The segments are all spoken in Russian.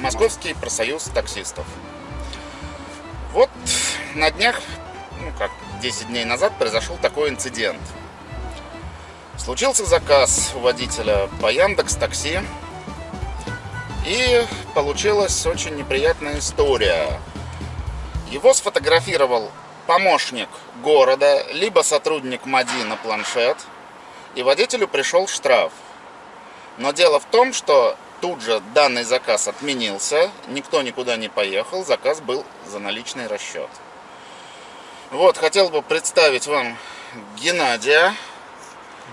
Московский профсоюз таксистов. Вот на днях, ну как, 10 дней назад произошел такой инцидент. Случился заказ у водителя по Яндекс Такси. И получилась очень неприятная история. Его сфотографировал помощник города, либо сотрудник МАДИ на планшет, и водителю пришел штраф. Но дело в том, что тут же данный заказ отменился, никто никуда не поехал, заказ был за наличный расчет. Вот, хотел бы представить вам Геннадия.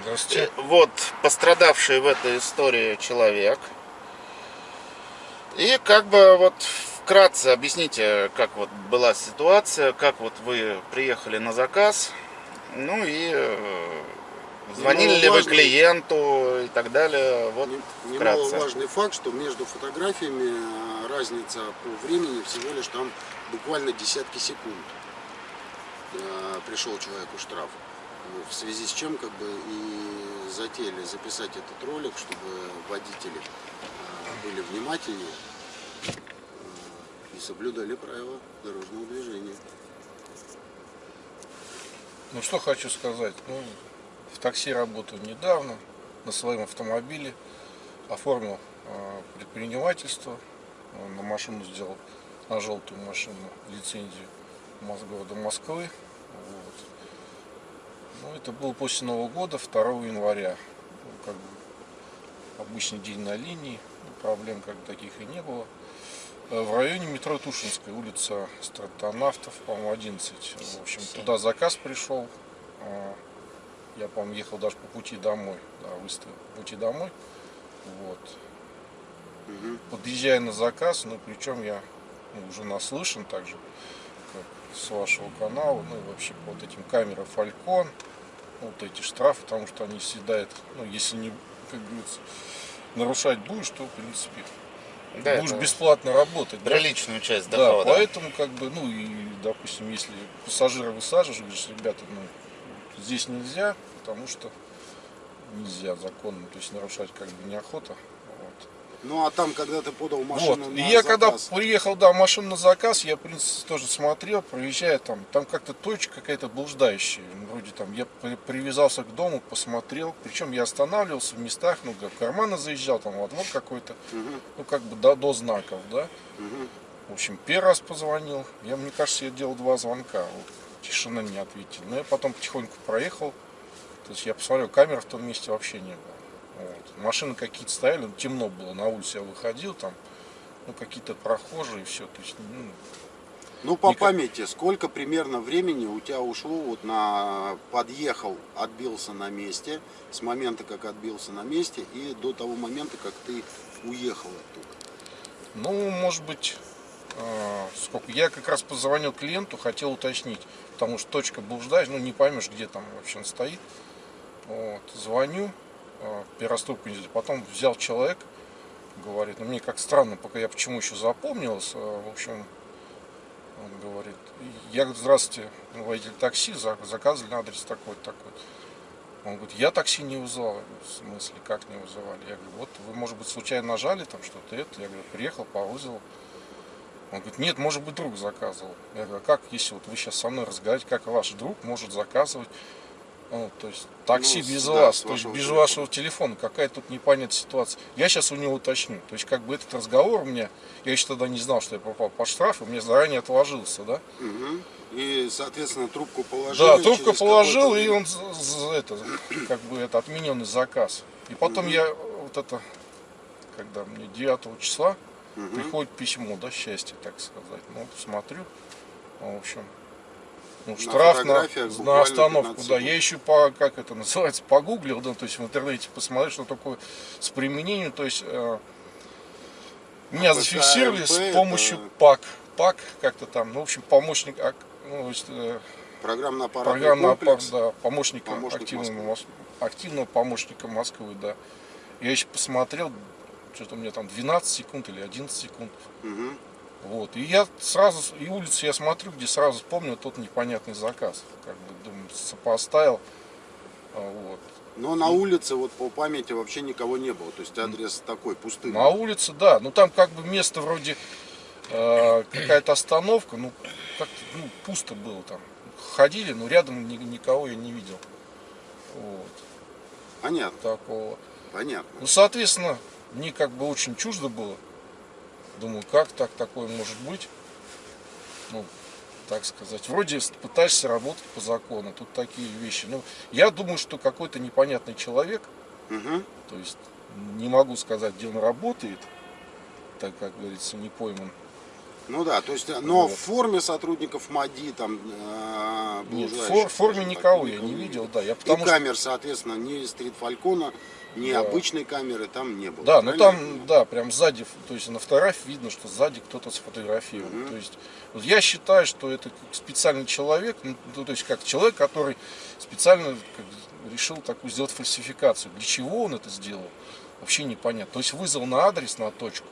Здравствуйте. Э, вот, пострадавший в этой истории человек. И как бы вот вкратце объясните, как вот была ситуация, как вот вы приехали на заказ, ну и э, звонили ли вы клиенту и так далее, вот вкратце. Немаловажный факт, что между фотографиями э, разница по времени всего лишь там буквально десятки секунд. Э, пришел человеку штраф. В связи с чем как бы и затеяли записать этот ролик, чтобы водители были внимательнее и соблюдали правила дорожного движения. Ну что хочу сказать, ну, в такси работаю недавно, на своем автомобиле, оформил э, предпринимательство, э, на машину сделал, на желтую машину лицензию города Москвы. Вот. Ну, это было после Нового года, 2 января. Ну, как бы обычный день на линии, проблем как таких и не было. Э, в районе метро Тушинская, улица Стратонавтов, по-моему, 11. В общем, туда заказ пришел. Я, по-моему, ехал даже по пути домой. Да, выставил по пути домой. Вот. Угу. Подъезжая на заказ, ну, причем я ну, уже наслышан также, как с вашего канала, ну, и вообще по вот этим камерам Falcon, вот эти штрафы, потому что они съедают, ну, если не, как говорится, нарушать будешь, то, в принципе, да, будешь бесплатно работать. Приличную да? часть дохода. Да, поэтому, как бы, ну и, допустим, если пассажира высаживаешь, говоришь, ребята, ну, здесь нельзя, потому что нельзя законно, то есть нарушать как бы неохота. Ну а там, когда ты подал машину вот. на И я заказ... когда приехал, да, машину на заказ, я, в принципе, тоже смотрел, проезжая там, там как-то точка какая-то блуждающая. Вроде там, я привязался к дому, посмотрел. Причем я останавливался в местах, ну, в карманы заезжал, там, во двор какой-то, угу. ну, как бы до, до знаков, да. Угу. В общем, первый раз позвонил. Я, мне кажется, я делал два звонка. Вот, тишина не ответил. Но я потом потихоньку проехал. То есть я посмотрел, камеры в том месте вообще не было. Вот. Машины какие-то стояли, ну, темно было, на улице я выходил, там, ну, какие-то прохожие, все, то есть, ну, ну, по Никак... памяти, сколько примерно времени у тебя ушло, вот на подъехал, отбился на месте, с момента, как отбился на месте, и до того момента, как ты уехал оттуда? Ну, может быть, сколько. Я как раз позвонил клиенту, хотел уточнить, потому что точка блуждаешь, ну, не поймешь, где там вообще он стоит. Вот, звоню, Э, первоступку Потом взял человек, говорит, ну мне как странно, пока я почему еще запомнилось, э, в общем, он говорит, я говорю, здравствуйте, водитель такси, заказывали на адрес такой-то, такой Он говорит, я такси не вызывал. В смысле, как не вызывали? Я говорю, вот вы, может быть, случайно нажали там что-то это. Я говорю, приехал по вызову. Он говорит, нет, может быть, друг заказывал. Я говорю, а как, если вот вы сейчас со мной разговариваете, как ваш друг может заказывать ну, то есть такси ну, без да, вас, то есть без телефона. вашего телефона, какая тут непонятная ситуация. Я сейчас у него уточню. То есть как бы этот разговор у меня, я еще тогда не знал, что я попал по штрафу, мне заранее отложился, да? Угу. И, соответственно, трубку положил. Да, трубку положил, и он это, как бы это отмененный заказ. И потом угу. я вот это, когда мне 9 числа угу. приходит письмо, да, счастье, так сказать. Ну, смотрю, в общем, ну, штраф на, на остановку, да. Я еще по, как это называется, погуглил, да, то есть в интернете посмотрел, что такое с применением, то есть э, меня зафиксировали с помощью это... ПАК, ПАК как-то там, ну, в общем, помощник, ну, то есть, э, программно программно комплекс, да, помощника, помощник активного, активного помощника Москвы, да. Я еще посмотрел, что-то у меня там 12 секунд или 11 секунд. Угу. Вот. И я сразу, и улицу я смотрю, где сразу вспомнил тот непонятный заказ. Как бы, думаю, сопоставил. А, вот. Но на улице, вот по памяти, вообще никого не было. То есть адрес такой, пустый. На улице, да. Ну там как бы место вроде э, какая-то остановка, ну как ну, пусто было там. Ходили, но рядом ни- никого я не видел. Вот, Понятно, такого. понятно. Ну, соответственно, мне как бы очень чуждо было. Думаю, как так такое может быть? Ну, так сказать. Вроде пытаешься работать по закону, тут такие вещи. Ну, я думаю, что какой-то непонятный человек, Мгм. то есть не могу сказать, где он работает, так как говорится, не пойман. Ну да, то есть, но Вот. в форме сотрудников МАДИ там э, Нет, в форме никого я не видел, да. Я И потому что камер, соответственно, ни стрит Фалькона, ни Да. обычной камеры там не было. Да, ну я там, да, прям сзади, то есть на фотографии видно, что сзади кто-то сфотографировал. Мгм. То есть вот я считаю, что это специальный человек, ну, ну, то есть как человек, который специально как, решил такую сделать фальсификацию. Для чего он это сделал, вообще непонятно. То есть вызвал на адрес, на точку.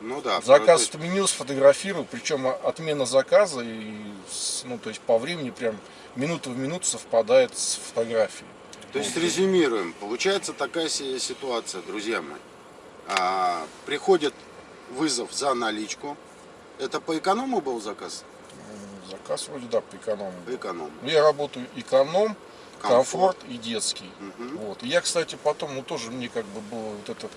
Ну да. Заказ есть- отменил, сфотографировал, причем отмена заказа, и, ну, то есть по времени прям минута в минуту совпадает с фотографией. То есть резюмируем. Получается такая си- ситуация, друзья мои. А, приходит вызов за наличку. Это по эконому был заказ? Заказ вроде, да, по эконому. По эконому. Ну, Я работаю эконом, Комфорт. комфорт, и детский. Мгм. Вот. И я, кстати, потом, ну тоже мне как бы был вот этот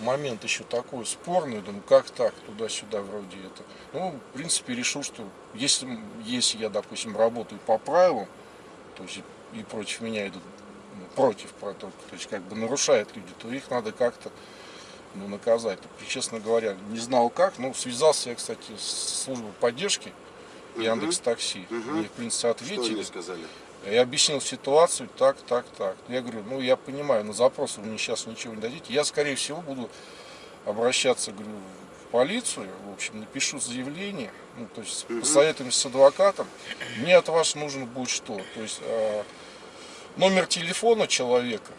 момент еще такой спорный, думаю, как так, туда-сюда вроде это. Ну, в принципе, решил, что если, если я, допустим, работаю по правилам, то есть и против меня идут, ну, против, про- то есть как бы нарушают люди, то их надо как-то ну, наказать. И, честно говоря, не знал как, ну, связался я, кстати, с службой поддержки Яндекс Такси. Мгм. Мне, в принципе, Что ответили. они сказали? Я объяснил ситуацию так, так, так. Я говорю, ну я понимаю, на запрос вы мне сейчас ничего не дадите. Я, скорее всего, буду обращаться, говорю, в полицию, в общем, напишу заявление, ну, то есть посоветуемся с адвокатом. Мне от вас нужно будет что? То есть э, номер телефона человека.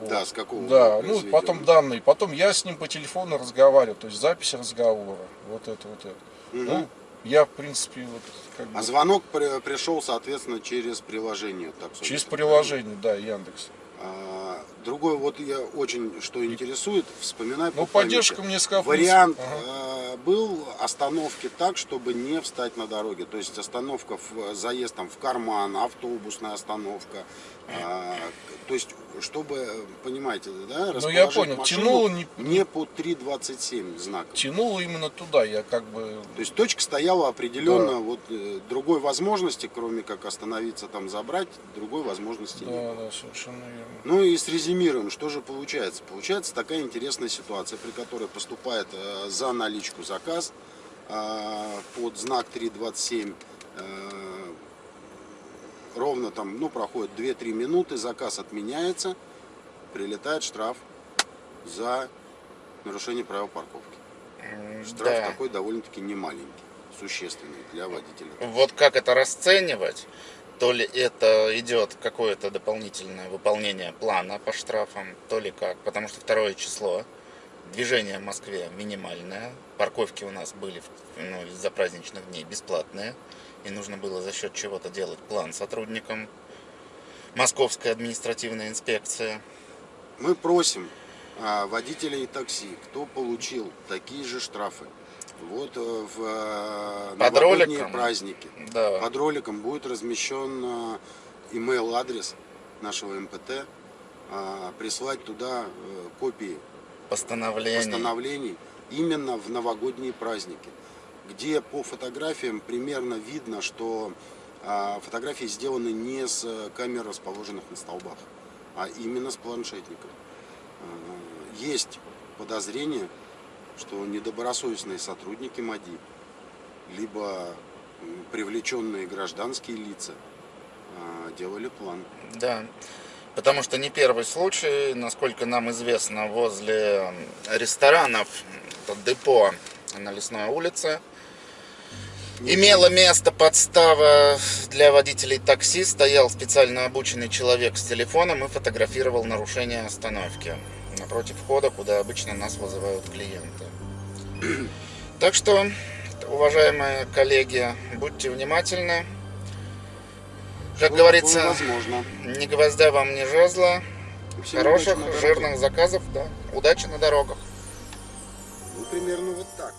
Вот. Да, с какого Да, ну потом данные, потом я с ним по телефону разговариваю, то есть запись разговора, вот это вот это. Мгм. Ну, я, в принципе, вот как бы А звонок при- пришел, соответственно, через приложение. Так, через приложение, да, Яндекс. А, Другой, вот я очень, что интересует, вспоминаю Ну, по поддержка памяти. мне сказала. Вариант ага. э, был остановки так, чтобы не встать на дороге. То есть остановка, в, заезд там в карман, автобусная остановка. А, то есть, чтобы, понимаете, да, Ну, я понял, тянуло не- не по 3.27 знак. Тянуло именно туда, я как бы... То есть точка стояла определенно, Да. вот э, другой возможности, кроме как остановиться там забрать, другой возможности не было. Да, да, совершенно верно. Ну и срезюмируем, что же получается. Получается такая интересная ситуация, при которой поступает э, за наличку заказ э, под знак 327. э, ровно там, ну, проходит 2-3 минуты, заказ отменяется, прилетает штраф за нарушение правил парковки. Штраф Да. такой довольно-таки немаленький, существенный для водителя. Вот как это расценивать? То ли это идет какое-то дополнительное выполнение плана по штрафам, то ли как. Потому что второе число, движение в Москве минимальное, парковки у нас были ну, из-за праздничных дней бесплатные, и нужно было за счет чего-то делать план сотрудникам. Московская административная инспекция. Мы просим а, водителей такси, кто получил такие же штрафы, вот э, в э, Под роликом? праздники. Да. Под роликом будет размещен э, email-адрес нашего МПТ, а, прислать туда копии Постановление. постановлений именно в новогодние праздники, где по фотографиям примерно видно, что а, фотографии сделаны не с э, камер, расположенных на столбах, а именно с планшетников. А, Есть подозрение, что недобросовестные сотрудники МАДИ, либо привлеченные гражданские лица а, делали план. Да, потому что не первый случай, насколько нам известно, возле ресторанов, это депо на Лесной улице, имело место подстава для водителей такси, стоял специально обученный человек с телефоном и фотографировал нарушение остановки напротив входа, куда обычно нас вызывают клиенты. Так что, уважаемые коллеги, будьте внимательны. Как что говорится, возможно. ни гвоздя вам, ни жезла. Всем Хороших, жирных заказов, да. Удачи на дорогах. Ну, примерно вот так.